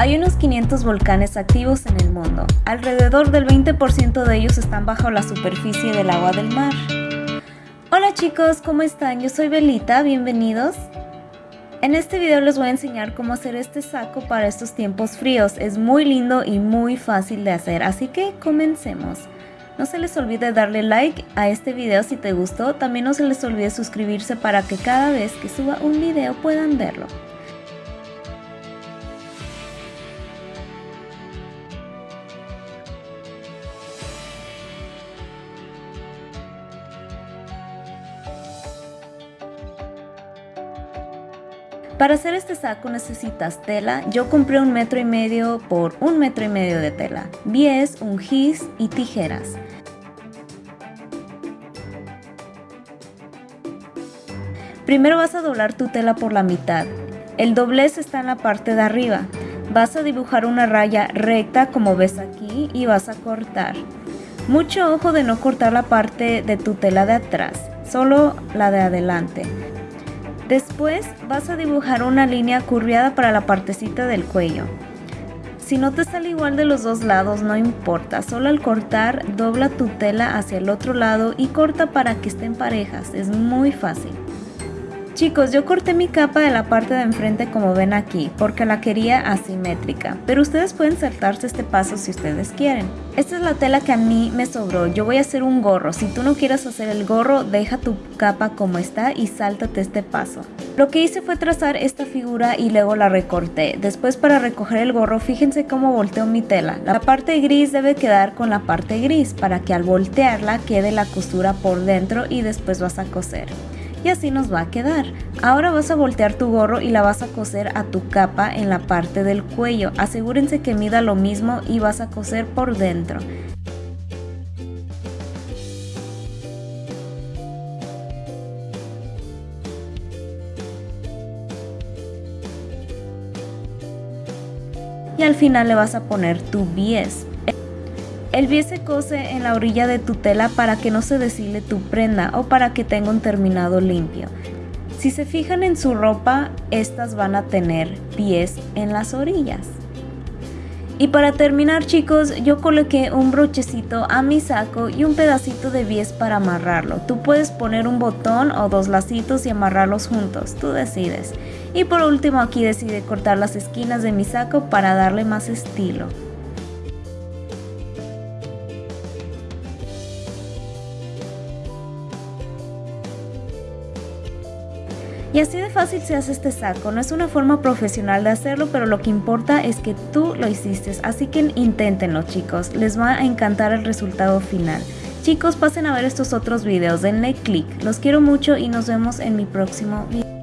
Hay unos 500 volcanes activos en el mundo. Alrededor del 20% de ellos están bajo la superficie del agua del mar. Hola chicos, ¿cómo están? Yo soy Belita, bienvenidos. En este video les voy a enseñar cómo hacer este saco para estos tiempos fríos. Es muy lindo y muy fácil de hacer, así que comencemos. No se les olvide darle like a este video si te gustó, también no se les olvide suscribirse para que cada vez que suba un video puedan verlo. Para hacer este saco necesitas tela, yo compré un metro y medio por un metro y medio de tela, bies, un gis y tijeras. Primero vas a doblar tu tela por la mitad, el doblez está en la parte de arriba, vas a dibujar una raya recta como ves aquí y vas a cortar. Mucho ojo de no cortar la parte de tu tela de atrás, solo la de adelante. Después vas a dibujar una línea curviada para la partecita del cuello. Si no te sale igual de los dos lados, no importa, solo al cortar dobla tu tela hacia el otro lado y corta para que estén parejas, es muy fácil. Chicos, yo corté mi capa de la parte de enfrente como ven aquí, porque la quería asimétrica, pero ustedes pueden saltarse este paso si ustedes quieren. Esta es la tela que a mí me sobró, yo voy a hacer un gorro, si tú no quieres hacer el gorro, deja tu capa como está y sáltate este paso. Lo que hice fue trazar esta figura y luego la recorté. Después para recoger el gorro, fíjense cómo volteo mi tela. La parte gris debe quedar con la parte gris para que al voltearla quede la costura por dentro y después vas a coser y así nos va a quedar. Ahora vas a voltear tu gorro y la vas a coser a tu capa en la parte del cuello. Asegúrense que mida lo mismo y vas a coser por dentro. Y al final le vas a poner tu bies. El bies se cose en la orilla de tu tela para que no se deshile tu prenda o para que tenga un terminado limpio. Si se fijan en su ropa, estas van a tener pies en las orillas. Y para terminar chicos, yo coloqué un brochecito a mi saco y un pedacito de bies para amarrarlo. Tú puedes poner un botón o dos lacitos y amarrarlos juntos, tú decides. Y por último aquí decidí cortar las esquinas de mi saco para darle más estilo. Y así de fácil se hace este saco, no es una forma profesional de hacerlo, pero lo que importa es que tú lo hiciste, así que inténtenlo chicos, les va a encantar el resultado final. Chicos, pasen a ver estos otros videos, denle click, los quiero mucho y nos vemos en mi próximo video.